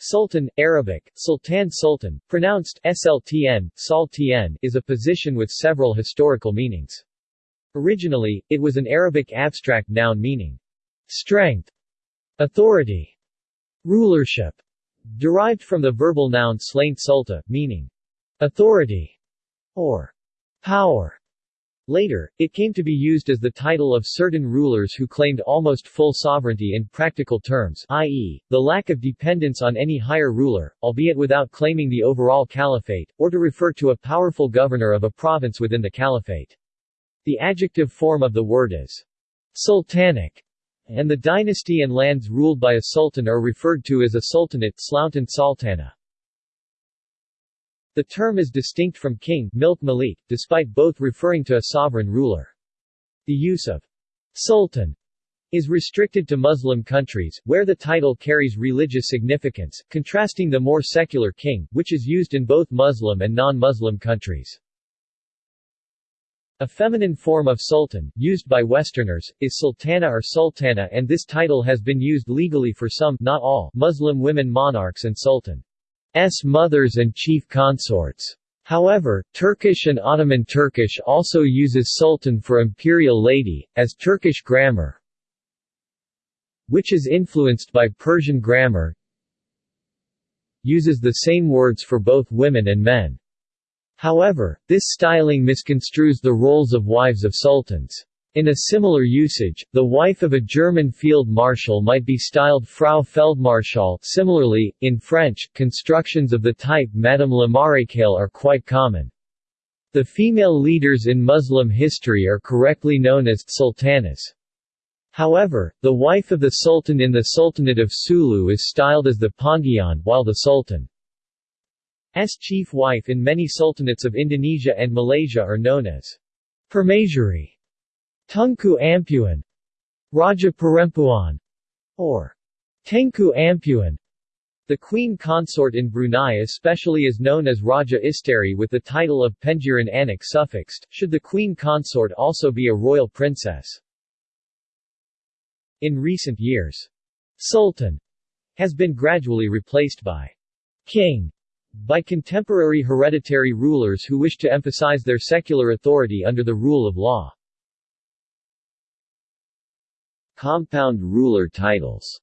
Sultan, Arabic, Sultan Sultan, pronounced SLTN, Saltn, is a position with several historical meanings. Originally, it was an Arabic abstract noun meaning strength, authority, rulership, derived from the verbal noun slaint sulta, meaning authority or power. Later, it came to be used as the title of certain rulers who claimed almost full sovereignty in practical terms i.e., the lack of dependence on any higher ruler, albeit without claiming the overall caliphate, or to refer to a powerful governor of a province within the caliphate. The adjective form of the word is sultanic, and the dynasty and lands ruled by a sultan are referred to as a sultanate Slauntan Sultana. The term is distinct from king milk malik, despite both referring to a sovereign ruler. The use of sultan is restricted to Muslim countries, where the title carries religious significance, contrasting the more secular king, which is used in both Muslim and non-Muslim countries. A feminine form of sultan, used by Westerners, is sultana or sultana and this title has been used legally for some not all Muslim women monarchs and sultan. S mothers and chief consorts. However, Turkish and Ottoman Turkish also uses sultan for imperial lady, as Turkish grammar which is influenced by Persian grammar uses the same words for both women and men. However, this styling misconstrues the roles of wives of sultans. In a similar usage, the wife of a German field marshal might be styled Frau Feldmarschall. Similarly, in French, constructions of the type Madame la Maréchale are quite common. The female leaders in Muslim history are correctly known as sultanas. However, the wife of the sultan in the Sultanate of Sulu is styled as the Pontian, while the sultan's chief wife in many sultanates of Indonesia and Malaysia are known as Permaisuri. Tunku Ampuan, Raja Perempuan, or Tengku Ampuan. The queen consort in Brunei especially is known as Raja Isteri with the title of Pengiran Anak suffixed, should the queen consort also be a royal princess. In recent years, Sultan has been gradually replaced by King by contemporary hereditary rulers who wish to emphasize their secular authority under the rule of law. Compound ruler titles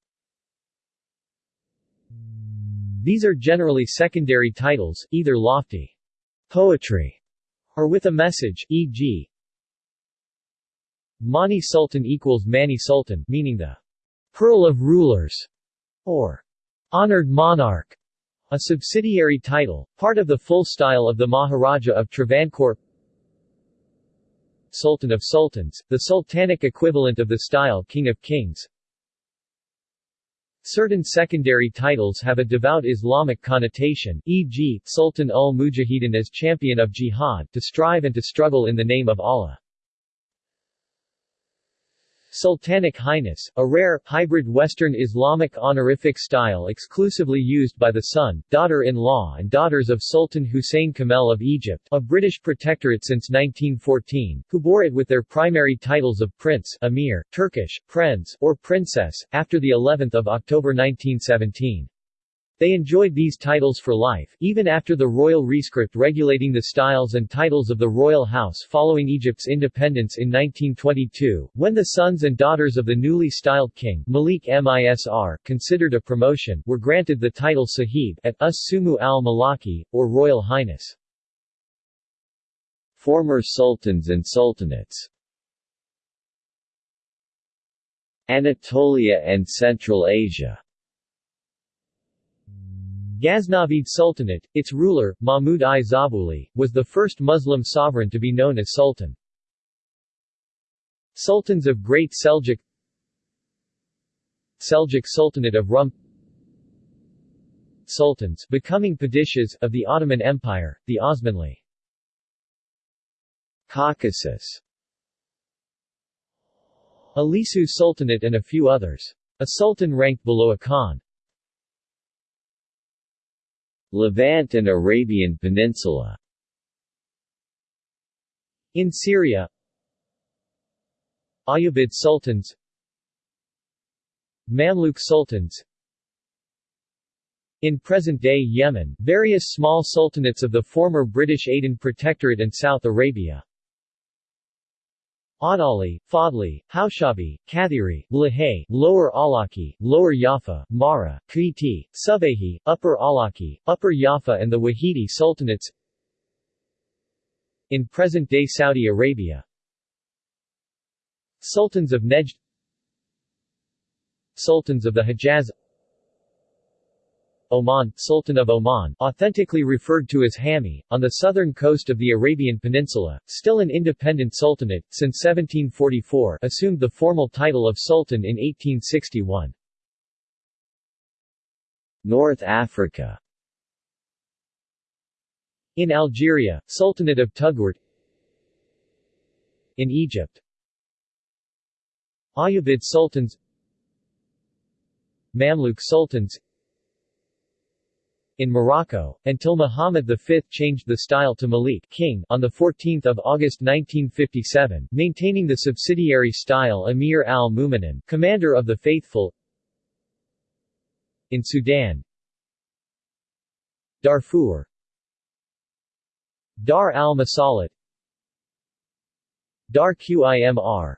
These are generally secondary titles, either lofty poetry or with a message, e.g. Mani Sultan equals Mani Sultan, meaning the pearl of rulers, or honored monarch, a subsidiary title, part of the full style of the Maharaja of Travancore Sultan of Sultans, the sultanic equivalent of the style King of Kings. Certain secondary titles have a devout Islamic connotation, e.g., Sultan ul-Mujahidin as champion of jihad, to strive and to struggle in the name of Allah. Sultanic Highness, a rare, hybrid Western Islamic honorific style exclusively used by the son, daughter-in-law and daughters of Sultan Hussein Kamel of Egypt, a British protectorate since 1914, who bore it with their primary titles of Prince, Emir, Turkish, Prenz, or Princess, after the 11th of October 1917. They enjoyed these titles for life, even after the royal rescript regulating the styles and titles of the royal house following Egypt's independence in 1922, when the sons and daughters of the newly styled king Malik Misr considered a promotion, were granted the title Sahib at Us Sumu al-Malaki, or Royal Highness. Former sultans and sultanates Anatolia and Central Asia Ghaznavid Sultanate, its ruler, Mahmud I Zabuli, was the first Muslim sovereign to be known as Sultan. Sultans of Great Seljuk Seljuk Sultanate of Rum Sultans becoming Padishahs of the Ottoman Empire, the Osmanli Caucasus Ilisu Sultanate and a few others. A sultan ranked below a khan. Levant and Arabian Peninsula In Syria Ayyubid Sultans Mamluk Sultans In present-day Yemen, various small sultanates of the former British Aden Protectorate and South Arabia. Adali, Fadli, Haushabi, Kathiri, Lahay, Lower Alaki, Lower Yafa, Mara, Kiti, Subahi, Upper Alaki, Upper Yafa and the Wahidi Sultanates In present-day Saudi Arabia. Sultans of Nejd Sultans of the Hejaz Oman, Sultan of Oman, authentically referred to as Hami, on the southern coast of the Arabian Peninsula, still an independent sultanate, since 1744 assumed the formal title of Sultan in 1861. North Africa. In Algeria, Sultanate of Touggourt In Egypt. Ayyubid Sultans. Mamluk Sultans in Morocco, until Muhammad V changed the style to Malik king on 14 August 1957, maintaining the subsidiary style Emir al-Mu'minin commander of the faithful in Sudan. Darfur. Dar al-Masalit Dar Qimr.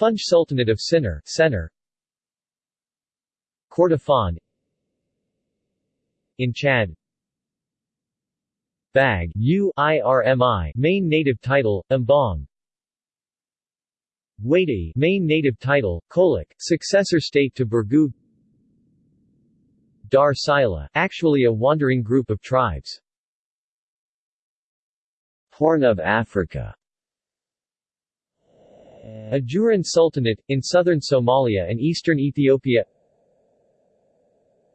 Funj Sultanate of Sinnar Sennar Kordofan in Chad. Bag U IRMI main native title Mbong. Wadi main native title Kolak successor state to Burgu. Dar Sila actually a wandering group of tribes. Horn of Africa. Ajuran Sultanate, in southern Somalia and eastern Ethiopia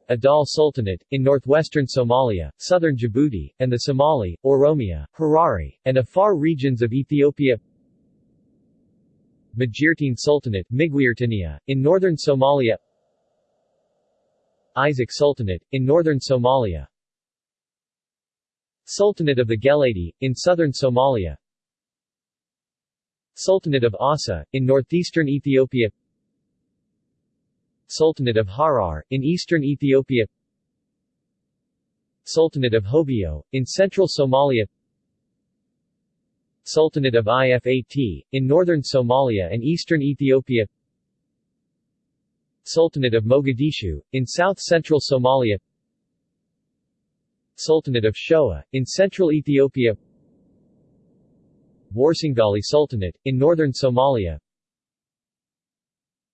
Adal Sultanate, in northwestern Somalia, southern Djibouti, and the Somali, Oromia, Harari, and Afar regions of Ethiopia. Majeerteen Sultanate in northern Somalia. Isaaq Sultanate, in northern Somalia. Sultanate of the Geledi, in southern Somalia. Sultanate of Asa, in northeastern Ethiopia Sultanate of Harar, in eastern Ethiopia. Sultanate of Hobyo, in central Somalia. Sultanate of Ifat, in northern Somalia and eastern Ethiopia. Sultanate of Mogadishu, in south-central Somalia. Sultanate of Shoa, in central Ethiopia. Warsangali Sultanate, in northern Somalia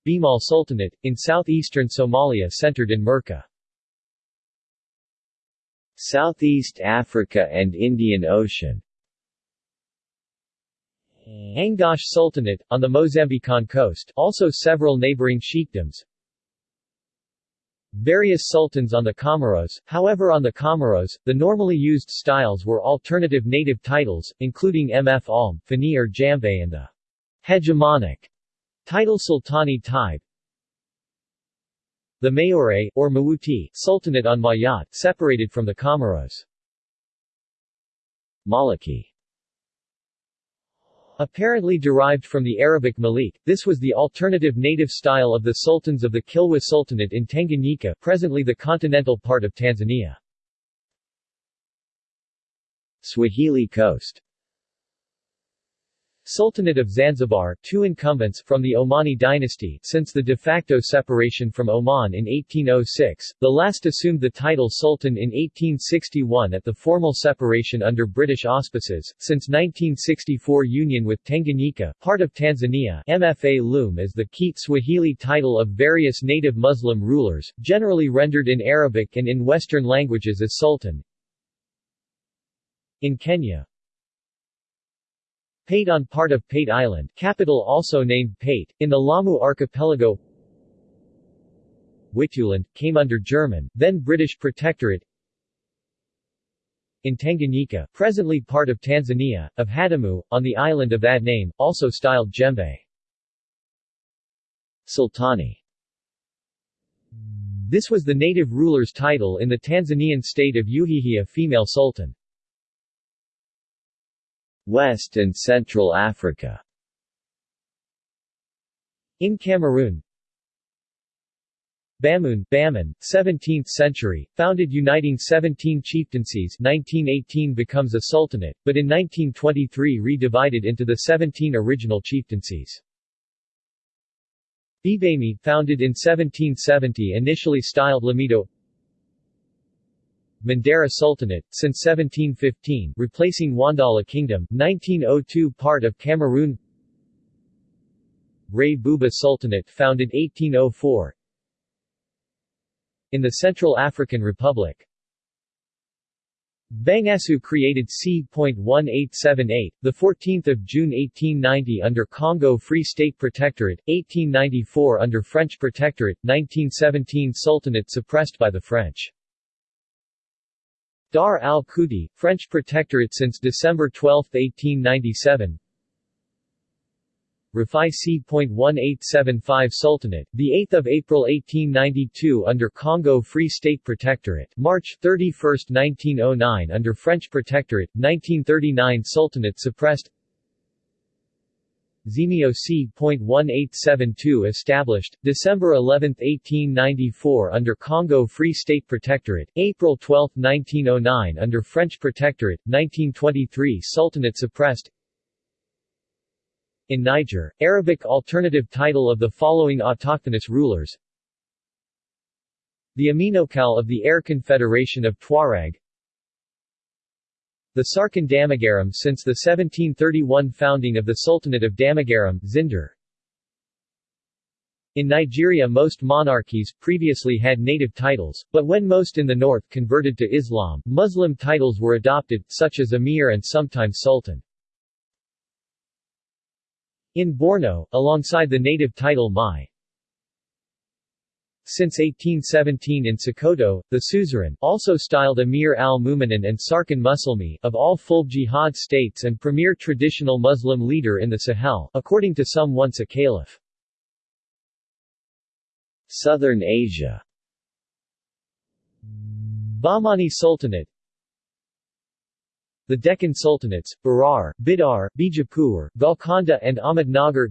Bimal Sultanate, in southeastern Somalia centered in Merka. Southeast Africa and Indian Ocean Angoche Sultanate, on the Mozambican coast also several neighboring sheikdoms Various sultans on the Comoros, however on the Comoros, the normally used styles were alternative native titles, including Mf Alm, Fani or Jambe and the hegemonic Title Sultani type The Mayore, or Mawuti, Sultanate on Mayotte, separated from the Comoros. Maliki Apparently derived from the Arabic Malik, this was the alternative native style of the sultans of the Kilwa Sultanate in Tanganyika presently the continental part of Tanzania. Swahili Coast Sultanate of Zanzibar two incumbents from the Omani dynasty since the de facto separation from Oman in 1806, the last assumed the title Sultan in 1861 at the formal separation under British auspices, since 1964 union with Tanganyika, part of Tanzania Mfalume as the Kiswahili title of various native Muslim rulers, generally rendered in Arabic and in Western languages as Sultan. In Kenya, Pate on part of Pate Island capital also named Pate, in the Lamu archipelago Wituland, came under German, then British Protectorate in Tanganyika, presently part of Tanzania, of Hadamu, on the island of that name, also styled Jembe. Sultani This was the native ruler's title in the Tanzanian state of Uhihia female sultan. West and Central Africa In Cameroon Bamun Baman, 17th century, founded uniting 17 chieftaincies 1918 becomes a sultanate, but in 1923 re-divided into the 17 original chieftaincies. Bibemi, founded in 1770 initially styled Lamido Mandara Sultanate, since 1715 replacing Wandala Kingdom, 1902 part of Cameroon. Rey Bouba Sultanate founded 1804 In the Central African Republic. Bangassou created C.1878, 14 June 1890 under Congo Free State Protectorate, 1894 under French Protectorate, 1917 Sultanate suppressed by the French. Dar al-Kuti, French Protectorate since December 12, 1897 Rafai C.1875 Sultanate, 8 April 1892 under Congo Free State Protectorate, March 31, 1909 under French Protectorate, 1939 Sultanate suppressed Zemio C.1872 established, December 11, 1894 under Congo Free State Protectorate, April 12, 1909 under French Protectorate, 1923 Sultanate suppressed. In Niger, Arabic alternative title of the following autochthonous rulers. The Amenokal of the Air Confederation of Tuareg The Sarkin Damagaram since the 1731 founding of the Sultanate of Damagaram, Zinder in Nigeria most monarchies previously had native titles, but when most in the north converted to Islam, Muslim titles were adopted, such as Emir and sometimes Sultan. In Borno, alongside the native title Mai. Since 1817 in Sokoto, the suzerain, also styled Emir al-Mu'minin and Sarkin Musulmi, of all full jihad states and premier traditional Muslim leader in the Sahel, according to some once a caliph. Southern Asia. Bahmani Sultanate. The Deccan Sultanates, Berar, Bidar, Bijapur, Golconda and Ahmednagar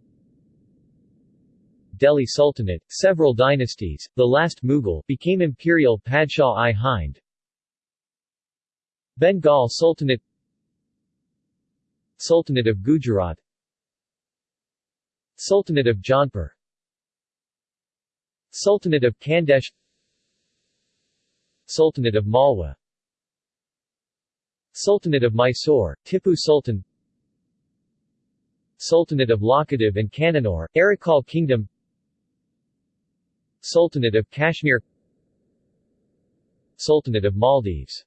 Delhi Sultanate, several dynasties, the last Mughal, became imperial Padshah-i Hind. Bengal Sultanate Sultanate of Gujarat Sultanate of Jaunpur Sultanate of Khandesh Sultanate of Malwa Sultanate of Mysore, Tipu Sultan Sultanate of Lakkadiv and Kannanur, Arakal Kingdom Sultanate of Kashmir Sultanate of Maldives.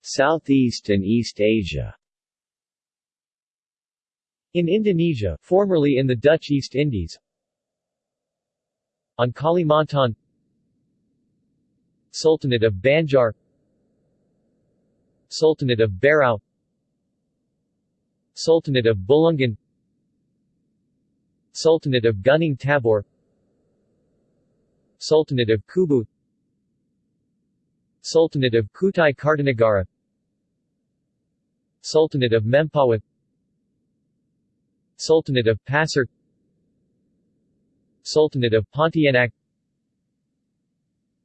Southeast and East Asia. In Indonesia, formerly in the Dutch East Indies. On Kalimantan. Sultanate of Banjar. Sultanate of Berau Sultanate of Bulungan Sultanate of Gunung Tabur. Sultanate of Kubu. Sultanate of Kutai Kartanegara Sultanate of Mempawah Sultanate of Pasir Sultanate of Pontianak.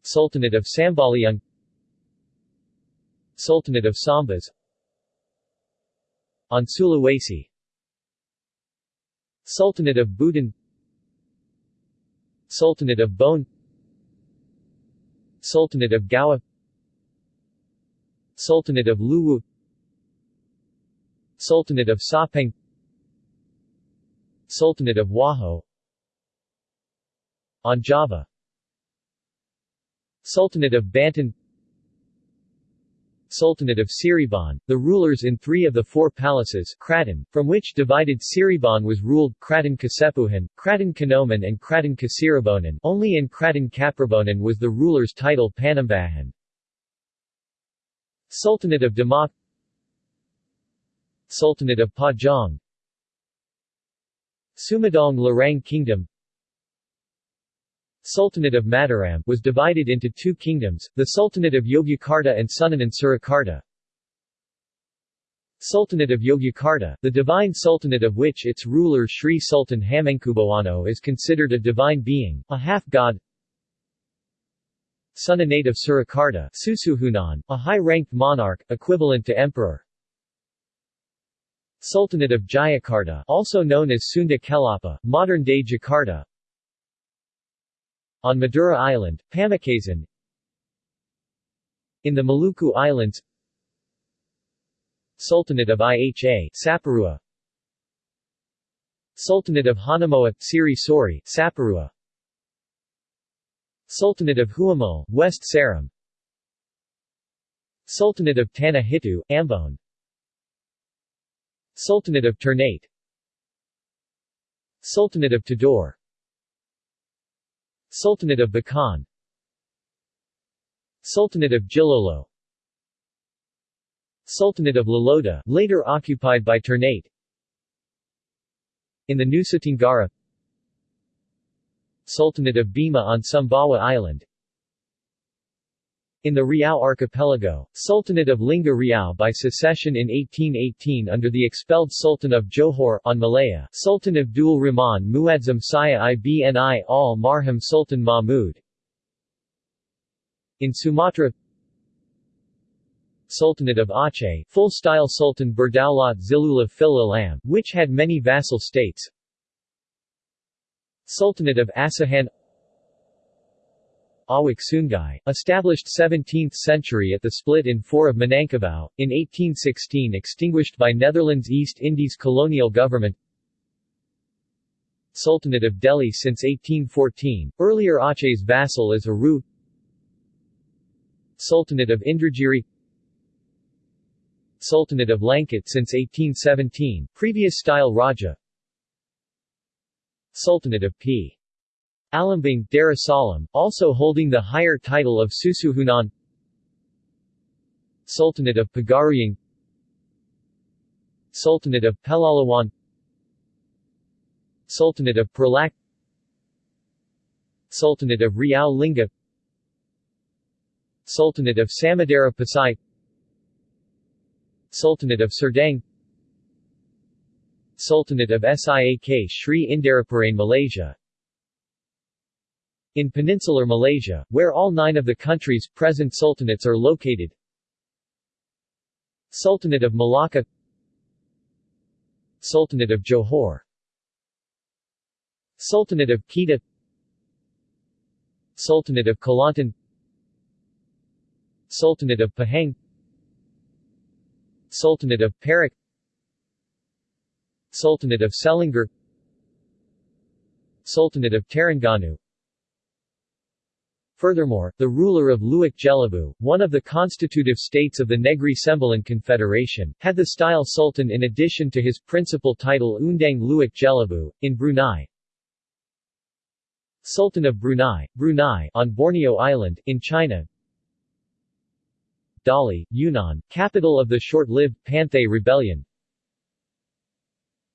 Sultanate of Sambaliung. Sultanate of Sambas. On Sulawesi Sultanate of Buton Sultanate of Bone. Sultanate of Gowa Sultanate of Luwu. Sultanate of Sapeng. Sultanate of Wajo On Java Sultanate of Banten Sultanate of Cirebon, the rulers in three of the four palaces Kraton, from which divided Cirebon was ruled, Kraton Kasepuhan, Kraton Kanoman and Kraton Kacirebonan only in Kraton Kaprabonan was the ruler's title Panembahan. Sultanate of Demak Sultanate of Pajang Sumedang Larang Kingdom Sultanate of Mataram was divided into two kingdoms, the Sultanate of Yogyakarta and Sunanan Surakarta. Sultanate of Yogyakarta, the divine sultanate of which its ruler Sri Sultan Hamengkubuwono is considered a divine being, a half-god. Sunanate of Surakarta Susuhunan, a high-ranked monarch, equivalent to emperor. Sultanate of Jayakarta also known as Sunda Kelapa, modern-day Jakarta On Madura Island, Pamekasan In the Maluku Islands Sultanate of Iha Saparua. Sultanate of Hanamoa, Siri Sori, Saparua. Sultanate of Huamo, West Seram Sultanate of Tanah Hitu, Ambon. Sultanate of Ternate. Sultanate of Tidore Sultanate of Bacan Sultanate of Jilolo. Sultanate of Loloda, later occupied by Ternate. In the Nusa Tenggara Sultanate of Bima on Sumbawa Island in the Riau Archipelago, Sultanate of Lingga Riau by secession in 1818 under the expelled Sultan of Johor on Malaya, Sultan Abdul Rahman Muadzam Saya Ibni al Marham Sultan Mahmud. In Sumatra Sultanate of Aceh, full-style Sultan Berdaulat Zilullah Fil Alam, which had many vassal states. Sultanate of Asahan Awak Sungai, established 17th century at the split in 4 of Minangkabau, in 1816 extinguished by Netherlands East Indies colonial government. Sultanate of Deli since 1814, earlier Aceh's vassal is Aru. Sultanate of Indragiri. Sultanate of Langkat since 1817, previous style Raja. Sultanate of P. Alambang, Darussalam, also holding the higher title of Susuhunan. Sultanate of Pagaruyung Sultanate of Pelalawan Sultanate of Perlak Sultanate of Riau Lingga Sultanate of Samudera Pasai Sultanate of Serdang. Sultanate of Siak Sri Indarapurain Malaysia In peninsular Malaysia, where all nine of the country's present sultanates are located. Sultanate of Malacca Sultanate of Johor Sultanate of Kedah Sultanate of Kelantan Sultanate of Pahang Sultanate of Perak Sultanate of Selangor Sultanate of Terengganu Furthermore, the ruler of Luwak Jelebu, one of the constitutive states of the Negri Sembilan Confederation, had the style sultan in addition to his principal title Undang Luwak Jelebu, in Brunei. Sultan of Brunei, Brunei on Borneo Island, in China. Dali, Yunnan, capital of the short-lived Panthay Rebellion.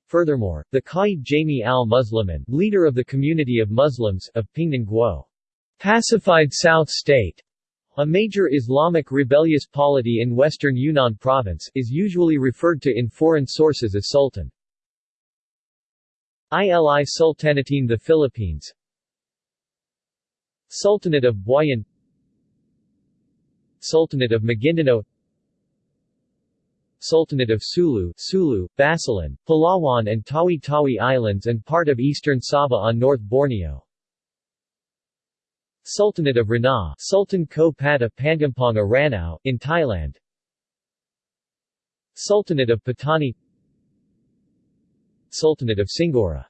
Furthermore, the Qaid Jami al-Muslimin, leader of the community of Muslims, of Pingnan Guo, pacified South State, a major Islamic rebellious polity in western Yunnan province, is usually referred to in foreign sources as Sultan. Ili Sultanatin the Philippines Sultanate of Buayan Sultanate of Maguindanao Sultanate of Sulu, Sulu, Basilan, Palawan and Tawi-Tawi Islands and part of eastern Sabah on North Borneo. Sultanate of Ranao, Sultan Ko Pata Pangampanga Ranao, in Thailand. Sultanate of Patani. Sultanate of Singora.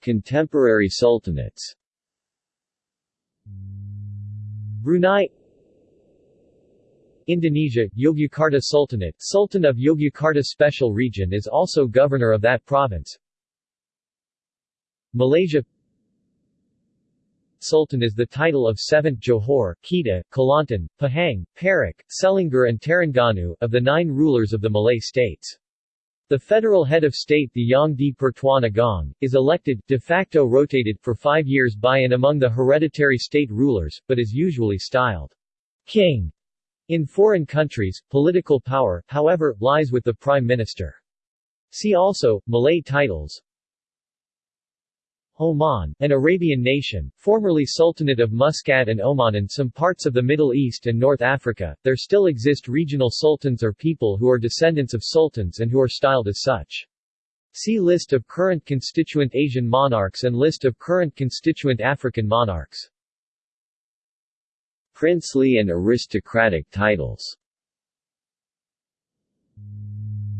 Contemporary sultanates. Brunei. Indonesia, Yogyakarta Sultanate Sultan of Yogyakarta Special Region is also governor of that province. Malaysia Sultan is the title of 7th Johor, Kedah, Kelantan, Pahang, Perak, Selangor and Terengganu, of the nine rulers of the Malay states. The federal head of state the Yang di Pertuan Agong, is elected, de facto rotated, for five years by and among the hereditary state rulers, but is usually styled king In foreign countries, political power, however, lies with the Prime Minister. See also, Malay titles Oman, an Arabian nation, formerly Sultanate of Muscat and Oman and some parts of the Middle East and North Africa, there still exist regional sultans or people who are descendants of sultans and who are styled as such. See List of current constituent Asian monarchs and List of current constituent African monarchs. Princely and aristocratic titles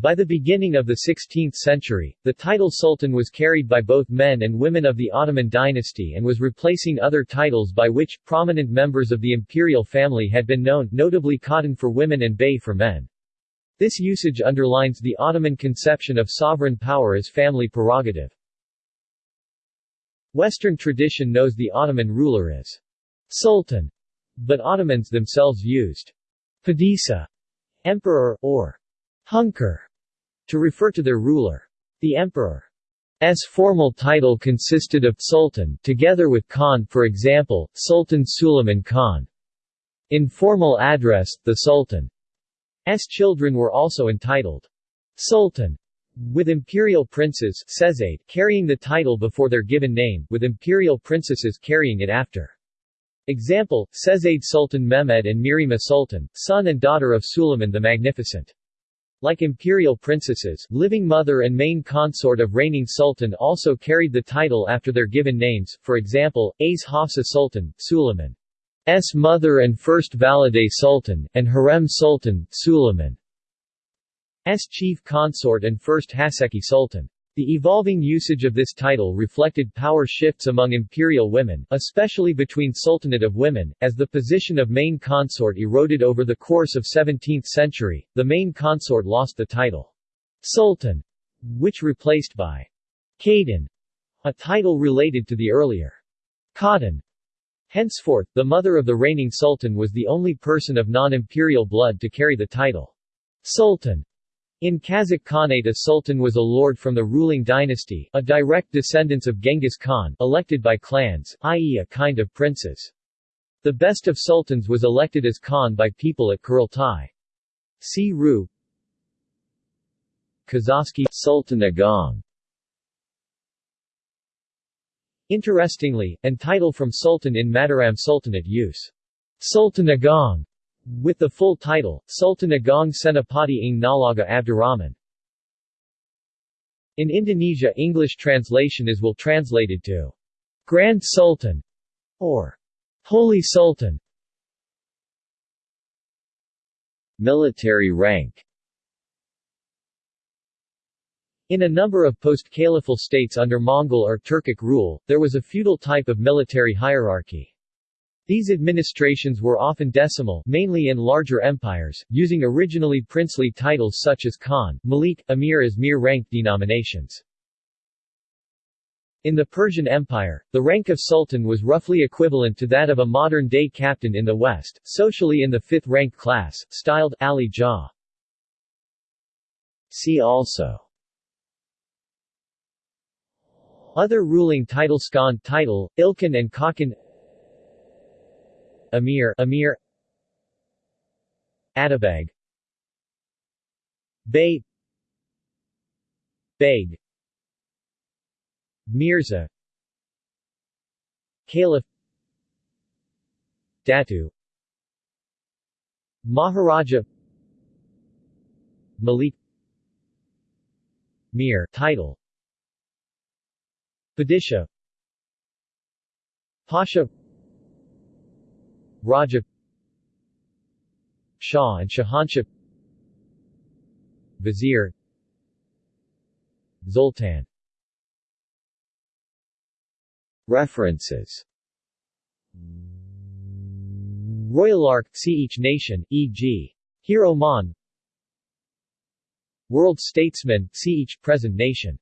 by the beginning of the 16th century, the title Sultan was carried by both men and women of the Ottoman dynasty and was replacing other titles by which prominent members of the imperial family had been known, notably Khatan for women and Bey for men. This usage underlines the Ottoman conception of sovereign power as family prerogative. Western tradition knows the Ottoman ruler as Sultan, but Ottomans themselves used Padisa, emperor, or Hünkar, to refer to their ruler. The emperor emperor's formal title consisted of Sultan together with Khan for example, Sultan Suleiman Khan. In formal address, the Sultan's children were also entitled Sultan, with imperial princes carrying the title before their given name, with imperial princesses carrying it after. Example, Şehzade Sultan Mehmed and Mihrimah Sultan, son and daughter of Suleiman the Magnificent. Like imperial princesses, living mother and main consort of reigning sultan also carried the title after their given names, for example, As Hafsa Sultan, Suleiman's mother and first Valide Sultan, and Hürrem Sultan, Suleiman's chief consort and first Haseki Sultan. The evolving usage of this title reflected power shifts among imperial women, especially between Sultanate of Women, as the position of main consort eroded over the course of 17th century, the main consort lost the title Sultan, which replaced by Khaden, a title related to the earlier Khatan. Henceforth, the mother of the reigning sultan was the only person of non-imperial blood to carry the title Sultan. In Kazakh Khanate a sultan was a lord from the ruling dynasty, a direct descendant of Genghis Khan, elected by clans, i.e. a kind of princes. The best of sultans was elected as Khan by people at Kurultai. See Ru Kazakhsky Sultan Agung Interestingly, and title from Sultan in Mataram Sultanate use. Sultan Agung with the full title, Sultan Agung Senapati ng Nalaga Abdurrahman. In Indonesia English translation is will translated to Grand Sultan or Holy Sultan. Military rank In a number of post-caliphal states under Mongol or Turkic rule, there was a feudal type of military hierarchy. These administrations were often decimal mainly in larger empires, using originally princely titles such as Khan, Malik, Amir as mere rank denominations. In the Persian Empire, the rank of sultan was roughly equivalent to that of a modern-day captain in the West, socially in the fifth-rank class, styled Ali Jah. See also Other ruling titles Skan title, Ilkhan and Khakan Amir Amir. Atabeg. Bey. Beg. Mirza. Caliph. Datu. Maharaja. Malik. Mir title. Padisha Pasha Raja Shah and Shahanshah Vizier Zoltan. References. RoyalArk, see each nation, e.g. Here Oman. World statesman, see each present nation